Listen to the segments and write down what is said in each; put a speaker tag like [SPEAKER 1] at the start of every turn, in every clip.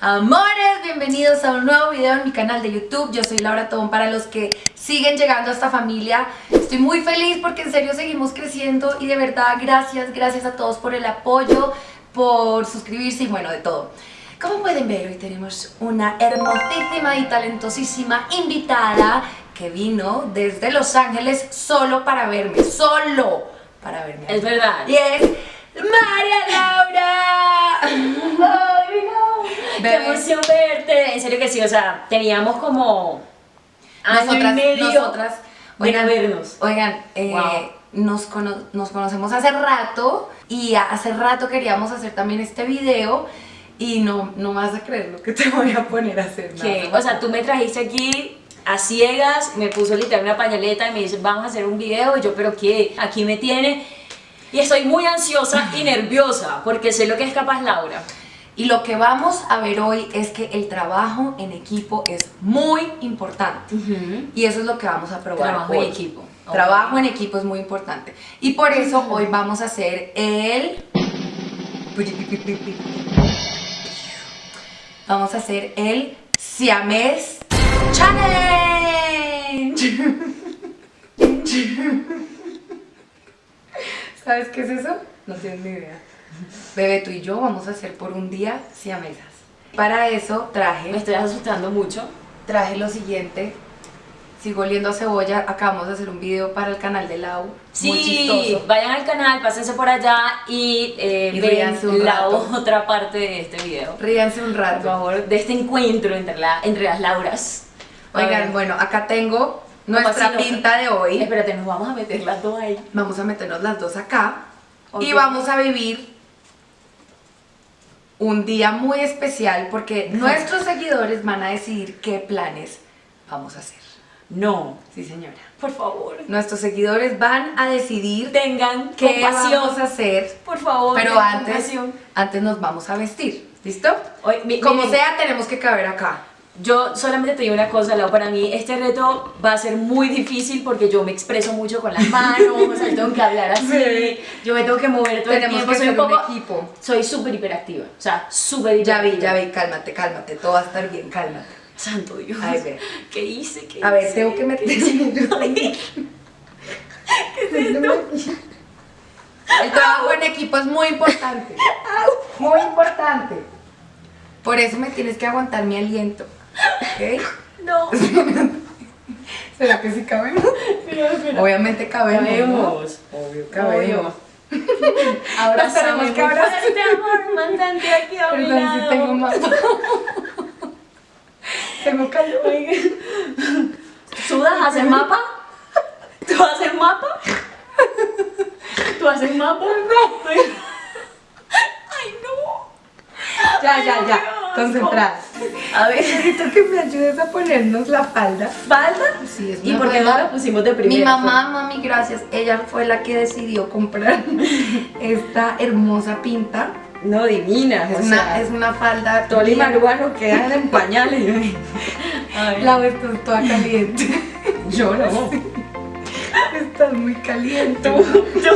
[SPEAKER 1] Amores, bienvenidos a un nuevo video en mi canal de YouTube. Yo soy Laura Tobón para los que siguen llegando a esta familia. Estoy muy feliz porque en serio seguimos creciendo y de verdad gracias, gracias a todos por el apoyo, por suscribirse y bueno, de todo. Como pueden ver, hoy tenemos una hermosísima y talentosísima invitada que vino desde Los Ángeles solo para verme, solo para verme.
[SPEAKER 2] Es verdad.
[SPEAKER 1] Y es María Laura.
[SPEAKER 2] Qué emoción verte. En serio que sí, o sea, teníamos como año
[SPEAKER 1] nosotras,
[SPEAKER 2] y medio
[SPEAKER 1] nosotras,
[SPEAKER 2] de no vernos.
[SPEAKER 1] Oigan, eh,
[SPEAKER 2] Wow.
[SPEAKER 1] nos, cono- nos conocemos hace rato y hace rato queríamos hacer también este video y no, no vas a creer lo que te voy a poner a hacer. Nada.
[SPEAKER 2] o sea, tú me trajiste aquí a ciegas, me puso literal una pañaleta y me dice, vamos a hacer un video. Y yo, pero qué, aquí me tiene. Y estoy muy ansiosa y nerviosa porque sé lo que es capaz Laura.
[SPEAKER 1] Y lo que vamos a ver hoy es que el trabajo en equipo es muy importante. Y eso es lo que vamos a probar
[SPEAKER 2] Trabajo
[SPEAKER 1] hoy.
[SPEAKER 2] en equipo.
[SPEAKER 1] Trabajo en equipo es muy importante. Y por eso hoy vamos a hacer el... Vamos a hacer el Siamés Challenge. ¿Sabes qué es eso? No tienes ni idea. Bebé, tú y yo vamos a hacer por un día siamesas. Para eso traje
[SPEAKER 2] Me estoy asustando mucho.
[SPEAKER 1] traje lo siguiente. Sigo oliendo a cebolla. Acabamos de hacer un video para el canal de Lau. Muy
[SPEAKER 2] Sí,
[SPEAKER 1] chistoso.
[SPEAKER 2] vayan al canal, pásense por allá y, eh,
[SPEAKER 1] Y un
[SPEAKER 2] la
[SPEAKER 1] rato.
[SPEAKER 2] otra parte de este video.
[SPEAKER 1] Ríanse un
[SPEAKER 2] Por
[SPEAKER 1] rato.
[SPEAKER 2] favor, de este encuentro entre, la, entre las Lauras.
[SPEAKER 1] Oigan, bueno, acá tengo nuestra pinta de hoy.
[SPEAKER 2] Espérate, nos vamos a meter las dos ahí.
[SPEAKER 1] Vamos a meternos las dos acá. Y
[SPEAKER 2] Ok.
[SPEAKER 1] vamos a vivir un día muy especial porque nuestros seguidores van a decidir qué planes vamos a hacer.
[SPEAKER 2] No,
[SPEAKER 1] Sí, señora.
[SPEAKER 2] por favor.
[SPEAKER 1] Nuestros seguidores van a decidir
[SPEAKER 2] Tengan
[SPEAKER 1] qué
[SPEAKER 2] compasión.
[SPEAKER 1] vamos a hacer
[SPEAKER 2] Por favor,
[SPEAKER 1] Pero antes,
[SPEAKER 2] compasión.
[SPEAKER 1] antes nos vamos a vestir, ¿listo?
[SPEAKER 2] Mi-
[SPEAKER 1] Como
[SPEAKER 2] miren,
[SPEAKER 1] sea, tenemos que caber acá.
[SPEAKER 2] Yo solamente te digo una cosa, Lau, para mí este reto va a ser muy difícil porque yo me expreso mucho con las manos, o sea, tengo que hablar así, yo me tengo que mover todo
[SPEAKER 1] Tenemos
[SPEAKER 2] el tiempo,
[SPEAKER 1] que
[SPEAKER 2] soy
[SPEAKER 1] ser
[SPEAKER 2] un
[SPEAKER 1] un
[SPEAKER 2] poco...
[SPEAKER 1] equipo.
[SPEAKER 2] Soy súper hiperactiva, o sea, súper
[SPEAKER 1] Ya vi, ya vi, cálmate, cálmate, todo va a estar bien, cálmate.
[SPEAKER 2] Santo Dios.
[SPEAKER 1] Ay, ve.
[SPEAKER 2] ¿Qué hice? ¿Qué
[SPEAKER 1] A ver, tengo que
[SPEAKER 2] ¿Qué
[SPEAKER 1] meter...
[SPEAKER 2] hice?
[SPEAKER 1] El trabajo en equipo es muy importante. Muy importante. Por eso me tienes que aguantar mi aliento. ¿Ok?
[SPEAKER 2] No.
[SPEAKER 1] ¿Será que sí cabemos?
[SPEAKER 2] Espera, espera.
[SPEAKER 1] Obviamente cabemos. ¿no?
[SPEAKER 2] Cabemos.
[SPEAKER 1] Obvio, cabemos.
[SPEAKER 2] Ahora
[SPEAKER 1] tenemos que abrazar.
[SPEAKER 2] amor, mantente aquí a mi
[SPEAKER 1] Perdón
[SPEAKER 2] lado.
[SPEAKER 1] si tengo más. tengo calor.
[SPEAKER 2] ¿Sudas? ¿Haces mapa? ¿Tú haces mapa? ¿Tú haces mapa? No. Ay, no.
[SPEAKER 1] Ya, ya, ya. Concentrada.
[SPEAKER 2] A ver,
[SPEAKER 1] Necesito que me ayudes a ponernos la falda.
[SPEAKER 2] ¿falta?
[SPEAKER 1] Sí, es
[SPEAKER 2] ¿Y
[SPEAKER 1] una
[SPEAKER 2] por qué no
[SPEAKER 1] falda.
[SPEAKER 2] la pusimos de primera?
[SPEAKER 1] Mi mamá, mami, gracias. Ella fue la que decidió comprar esta hermosa pinta.
[SPEAKER 2] No, divina.
[SPEAKER 1] Es,
[SPEAKER 2] o
[SPEAKER 1] una,
[SPEAKER 2] sea,
[SPEAKER 1] es una falda.
[SPEAKER 2] Toli Maruano quedan en pañales.
[SPEAKER 1] La ves tú toda caliente.
[SPEAKER 2] yo no.
[SPEAKER 1] Estás muy caliente.
[SPEAKER 2] Tú,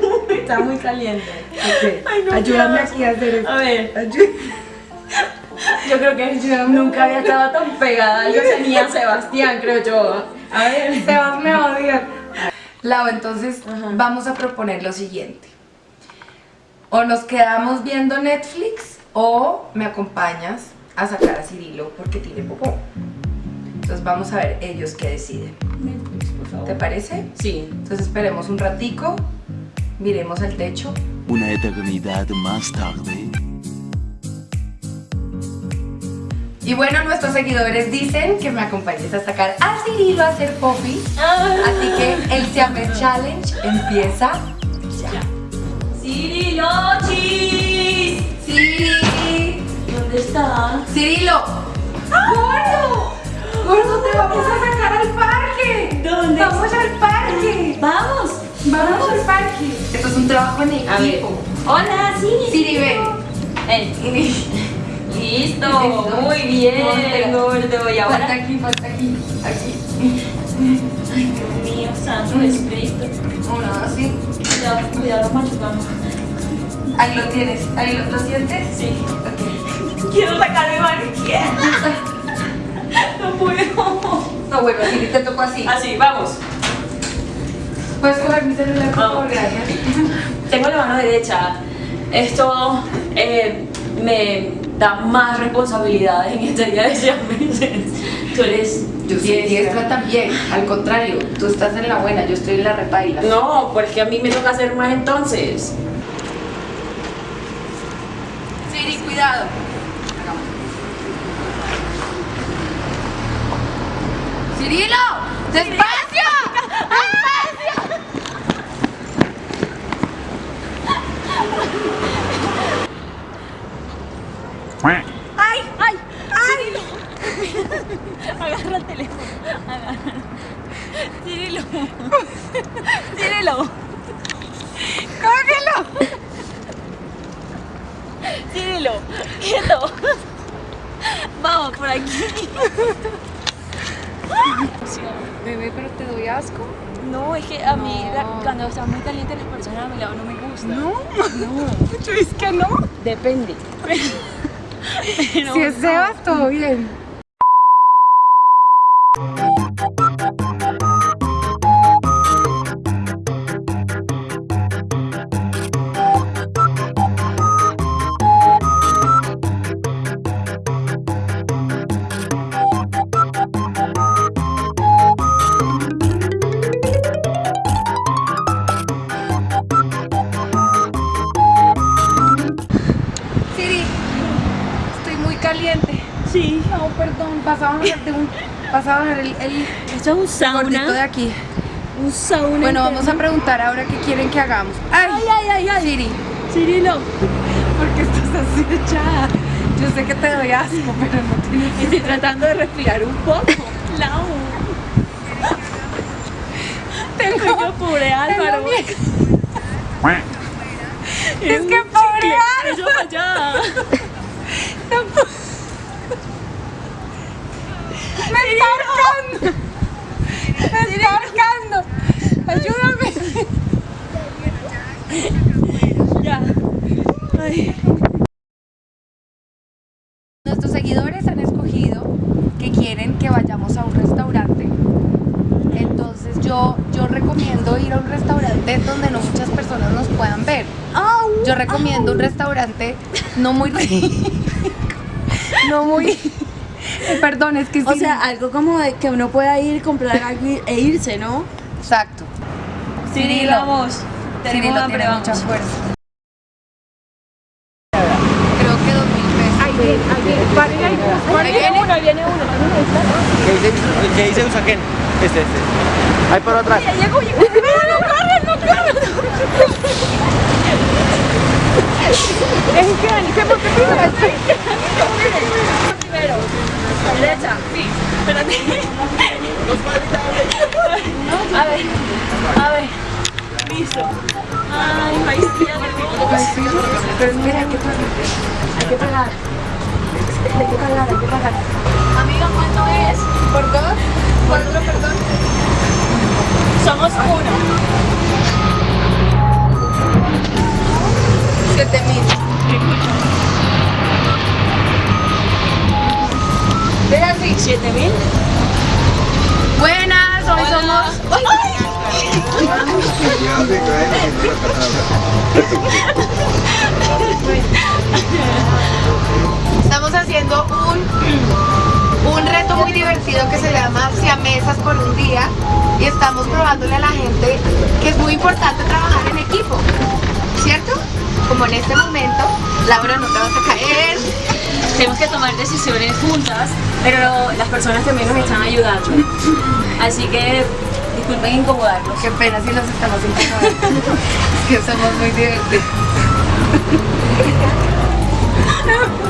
[SPEAKER 2] tú, está muy caliente.
[SPEAKER 1] Ok,
[SPEAKER 2] Ay, no,
[SPEAKER 1] Ayúdame aquí a hacer esto.
[SPEAKER 2] A ver,
[SPEAKER 1] Ayú-
[SPEAKER 2] yo creo que nunca había estado tan pegada a algo ni a Sebastián, creo yo. A ver.
[SPEAKER 1] Sebas me va a odiar. Lau, entonces
[SPEAKER 2] Ajá.
[SPEAKER 1] vamos a proponer lo siguiente. O nos quedamos viendo Netflix o me acompañas a sacar a Cirilo porque tiene popó. Entonces vamos a ver ellos qué deciden.
[SPEAKER 2] Netflix, por favor.
[SPEAKER 1] ¿Te parece?
[SPEAKER 2] Sí.
[SPEAKER 1] Entonces esperemos un ratico, miremos el techo.
[SPEAKER 3] Una eternidad más tarde.
[SPEAKER 1] Y bueno, nuestros seguidores dicen que me acompañes a sacar a Cirilo a hacer poppy. Así que el Siamés Challenge empieza ya.
[SPEAKER 2] ¡Cirilochis!
[SPEAKER 1] Sí.
[SPEAKER 2] ¿Dónde está?
[SPEAKER 1] Cirilo. ¡Gordo! ¡Gordo, te vamos a sacar al parque!
[SPEAKER 2] ¿Dónde?
[SPEAKER 1] ¡Vamos al parque!
[SPEAKER 2] ¡Vamos!
[SPEAKER 1] ¡Vamos al parque! Esto es un trabajo en
[SPEAKER 2] A ver.
[SPEAKER 1] equipo.
[SPEAKER 2] Hola, Siri.
[SPEAKER 1] Siri, ven.
[SPEAKER 2] Ven. Listo. Muy bien, gordo. Y
[SPEAKER 1] Falta
[SPEAKER 2] ahora.
[SPEAKER 1] aquí, falta aquí. Aquí.
[SPEAKER 2] Ay, Dios mío, santo Jesucristo.
[SPEAKER 1] Una así.
[SPEAKER 2] Cuidado, cuidado, machucamos.
[SPEAKER 1] Ahí lo tienes. Ahí lo, ¿lo sientes.
[SPEAKER 2] Sí.
[SPEAKER 1] Ok.
[SPEAKER 2] Quiero sacar mi mano izquierda. No puedo.
[SPEAKER 1] No, bueno, así te tocó así.
[SPEAKER 2] Así, vamos.
[SPEAKER 1] Puedes coger mi celular, por favor, gracias.
[SPEAKER 2] Tengo la mano derecha. Esto eh, me da más responsabilidades en este día de. Tú eres
[SPEAKER 1] Yo soy diestra también, al contrario, tú estás en la buena, yo estoy en la repaila.
[SPEAKER 2] No, porque a mí me toca hacer más entonces.
[SPEAKER 1] Siri, cuidado. Cirilo, despacio.
[SPEAKER 2] ¡Ay! ¡Ay! ¡Ay! Agarra el teléfono. Agarra. Cirilo. Cirilo.
[SPEAKER 1] Cógelo.
[SPEAKER 2] Cirilo. Quieto. Vamos por aquí.
[SPEAKER 1] Bebé, pero te doy asco.
[SPEAKER 2] No, es que a mí la- cuando está muy caliente las personas a mi lado no me gustan.
[SPEAKER 1] No,
[SPEAKER 2] No.
[SPEAKER 1] yo es que no.
[SPEAKER 2] Depende.
[SPEAKER 1] Si es Sebas, todo bien. Bajar de un, bajar el, el
[SPEAKER 2] Esto es un
[SPEAKER 1] gordito de
[SPEAKER 2] sauna.
[SPEAKER 1] aquí.
[SPEAKER 2] Un sauna.
[SPEAKER 1] Bueno, vamos a preguntar ahora qué quieren que hagamos. Ay,
[SPEAKER 2] Ay, ay, ay, ay.
[SPEAKER 1] Siri,
[SPEAKER 2] Cirilo.
[SPEAKER 1] ¿por qué estás así echada? Yo sé que te doy asco, pero no tienes
[SPEAKER 2] Estoy tratando de respirar un poco. Lau. Tengo yo pobre Álvaro.
[SPEAKER 1] Es que pobre Álvaro.
[SPEAKER 2] Eso allá.
[SPEAKER 1] ¡Me está! ¡Me está ahorcando! ¡Ayúdame!
[SPEAKER 2] Ya. Ay.
[SPEAKER 1] Nuestros seguidores han escogido que quieren que vayamos a un restaurante. Entonces yo, yo recomiendo ir a un restaurante donde no muchas personas nos puedan ver. Yo recomiendo un restaurante no muy rico. No muy... Perdón, es que
[SPEAKER 2] O
[SPEAKER 1] sí-
[SPEAKER 2] sea, algo como de que uno pueda ir, comprar algo e irse, ¿no?
[SPEAKER 1] Exacto.
[SPEAKER 2] Cirilo, vamos. Tenemos
[SPEAKER 1] Cirilo
[SPEAKER 2] hambre,
[SPEAKER 1] tiene
[SPEAKER 2] vamos.
[SPEAKER 1] mucha fuerza. Creo que dos mil pesos. Ahí viene, ahí viene. Ahí. Ahí viene.
[SPEAKER 2] uno, viene uno.
[SPEAKER 4] ¿Qué dice, qué dice Usaquén? Este, este. Ahí por atrás.
[SPEAKER 2] Llegó, llegó. No, no corres, no corres.
[SPEAKER 1] Es que monte primero.
[SPEAKER 2] Primero. Derecha. Sí. Espérate. A ver. A ver. Listo. Ay, maicía.
[SPEAKER 1] Pero espera, ¿qué pasa?
[SPEAKER 2] Hay que pagar. Hay que pagar, hay que pagar. Amiga, ¿cuánto es?
[SPEAKER 1] ¿Por dos? ¿Cuatro, perdón?
[SPEAKER 2] Somos uno.
[SPEAKER 1] Siete mil. Ve así.
[SPEAKER 2] ¿Siete mil?
[SPEAKER 1] Buenas, hoy somos... Estamos haciendo un, un reto muy divertido que se llama Siamesas por un día y estamos probándole a la gente que es muy importante trabajar en equipo, ¿cierto? Como en este momento, Laura no te vas a caer,
[SPEAKER 2] Tenemos que tomar decisiones juntas, pero las personas también nos están ayudando. Así que disculpen incomodarlos.
[SPEAKER 1] qué pena si los estamos incomodando, es que somos muy divertidos.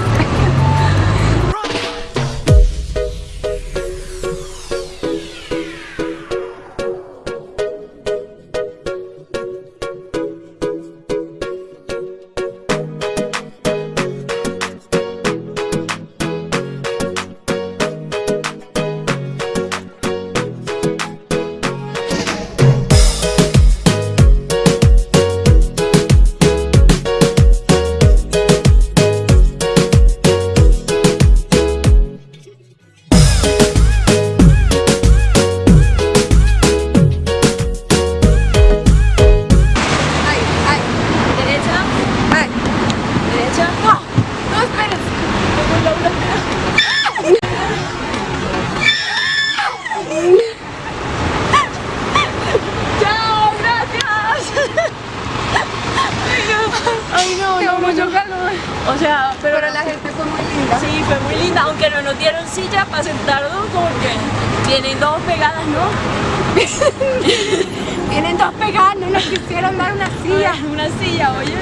[SPEAKER 2] sea, pero,
[SPEAKER 1] Pero la gente fue muy linda.
[SPEAKER 2] sí, fue muy linda, aunque no nos dieron silla para sentarnos, como que tienen dos pegadas, ¿no?
[SPEAKER 1] Tienen dos pegadas, no nos quisieron dar una silla.
[SPEAKER 2] Una silla, oye,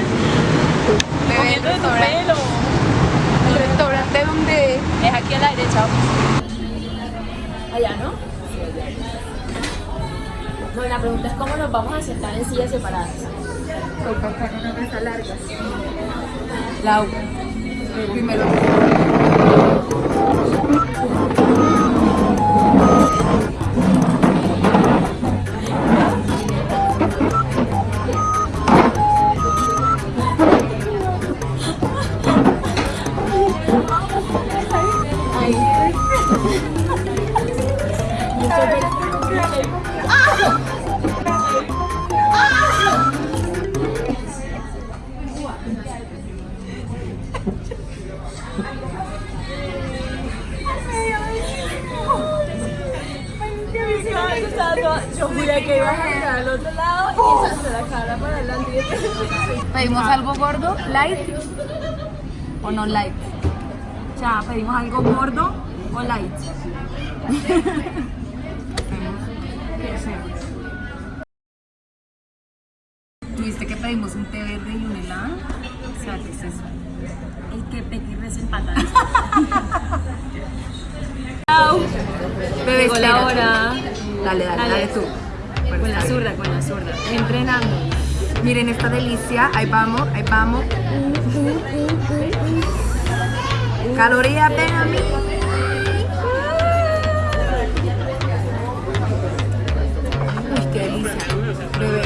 [SPEAKER 1] Bebé, el restaurante, el restaurante donde
[SPEAKER 2] Es aquí a la derecha. Allá, ¿no? No, la pregunta es cómo nos vamos a sentar en sillas separadas.
[SPEAKER 1] en una mesa larga.
[SPEAKER 2] Lau.
[SPEAKER 1] Primero.
[SPEAKER 2] Yo juré que ibas a mirar al otro lado y esa la cara para adelante.
[SPEAKER 1] Pedimos algo gordo, light o no light.
[SPEAKER 2] O sea, pedimos algo gordo o light.
[SPEAKER 1] ¿Tuviste que pedimos un té verde y un helado? O sea, ¿qué es eso?
[SPEAKER 2] El que Petit res empata.
[SPEAKER 1] Bebé,
[SPEAKER 2] la hora.
[SPEAKER 1] Dale, dale, dale tú.
[SPEAKER 2] Con la zurda, con la zurda. Entrenando.
[SPEAKER 1] Miren esta delicia, ahí vamos, ahí vamos. Calorías ven a mí. Uy, qué delicia. Bebé.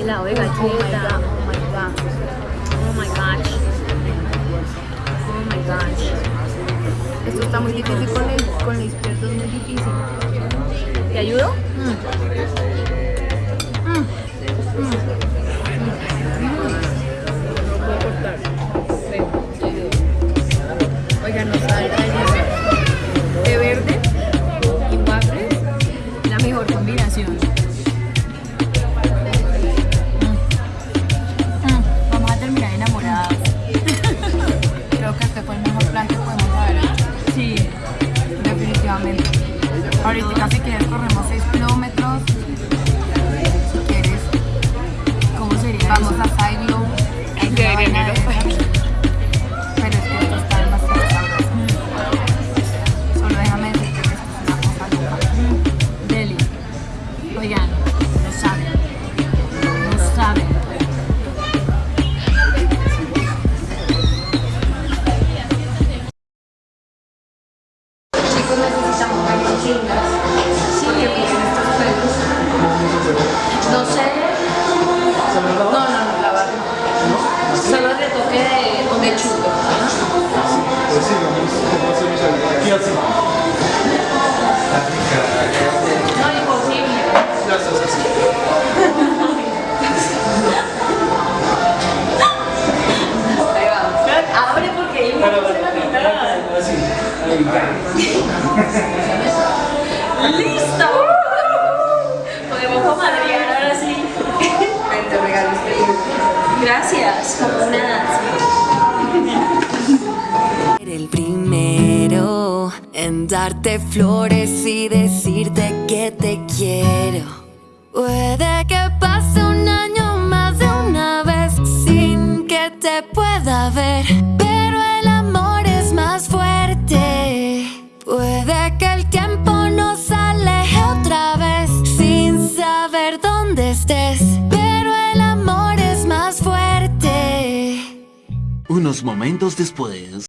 [SPEAKER 2] Helado de
[SPEAKER 1] Oh my
[SPEAKER 2] galleta.
[SPEAKER 1] god, oh my god.
[SPEAKER 2] Oh my gosh. Oh my gosh.
[SPEAKER 1] Esto está muy difícil con el, con el izquierdo, es muy difícil.
[SPEAKER 2] ¿Te ayudo?
[SPEAKER 1] Oigan,
[SPEAKER 5] flores y decirte que te quiero. Puede que pase un año más de una vez sin que te pueda ver, pero el amor es más fuerte. Puede que el tiempo nos aleje otra vez sin saber dónde estés, pero el amor es más fuerte.
[SPEAKER 3] Unos momentos después.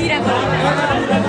[SPEAKER 2] Pero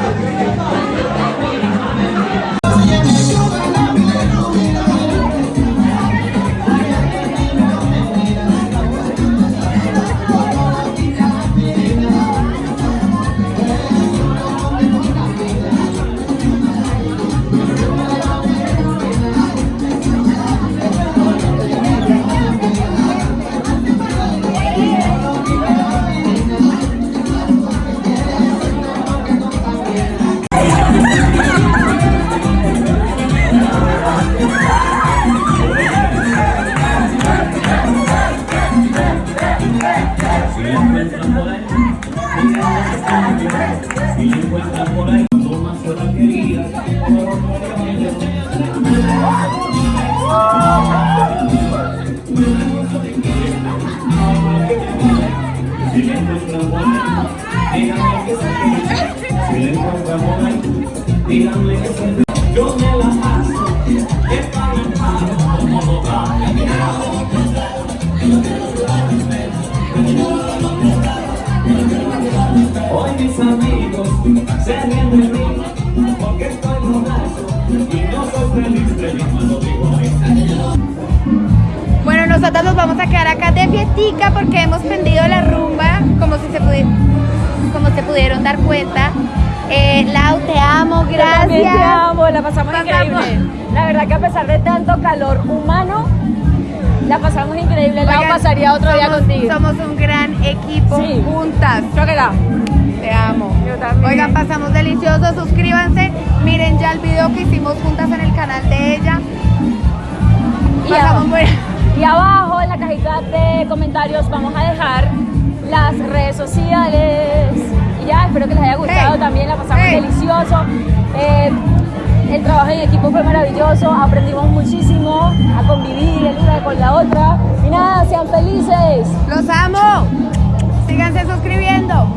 [SPEAKER 6] Bueno, nosotros nos vamos a quedar acá de fiestica porque hemos prendido la rumba, como si se, pudi- como se pudieron dar cuenta. Eh, Lau, te amo, gracias.
[SPEAKER 2] Te amo, la pasamos
[SPEAKER 6] Pasamos.
[SPEAKER 2] increíble. La verdad que a pesar de tanto calor humano, la pasamos increíble. La pasaría otro día
[SPEAKER 6] somos-
[SPEAKER 2] contigo.
[SPEAKER 6] Somos un gran equipo
[SPEAKER 2] Sí.
[SPEAKER 6] juntas.
[SPEAKER 2] Chóquela.
[SPEAKER 6] Te amo.
[SPEAKER 2] Yo también.
[SPEAKER 6] Oigan, pasamos delicioso. Suscríbanse. Miren ya el video que hicimos juntas en el canal de ella.
[SPEAKER 2] Y
[SPEAKER 6] Pasamos
[SPEAKER 2] abajo, y abajo en la cajita de comentarios vamos a dejar las redes sociales. Y ya, espero que les haya gustado
[SPEAKER 6] Hey.
[SPEAKER 2] también, la pasamos
[SPEAKER 6] Hey.
[SPEAKER 2] delicioso. Eh, el trabajo en equipo fue maravilloso, aprendimos muchísimo a convivir el una con la otra. Y nada, sean felices.
[SPEAKER 6] Los amo. Síganse suscribiendo.